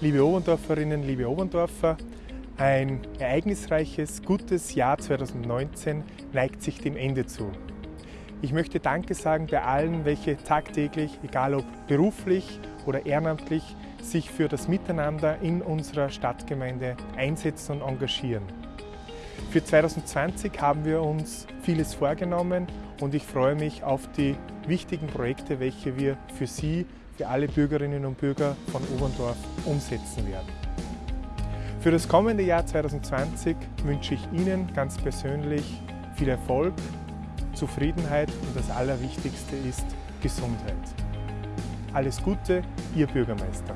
Liebe Oberndorferinnen, liebe Oberndorfer, ein ereignisreiches, gutes Jahr 2019 neigt sich dem Ende zu. Ich möchte Danke sagen bei allen, welche tagtäglich, egal ob beruflich oder ehrenamtlich, sich für das Miteinander in unserer Stadtgemeinde einsetzen und engagieren. Für 2020 haben wir uns vieles vorgenommen und ich freue mich auf die wichtigen Projekte, welche wir für Sie, für alle Bürgerinnen und Bürger von Oberndorf umsetzen werden. Für das kommende Jahr 2020 wünsche ich Ihnen ganz persönlich viel Erfolg, Zufriedenheit und das Allerwichtigste ist Gesundheit. Alles Gute, Ihr Bürgermeister.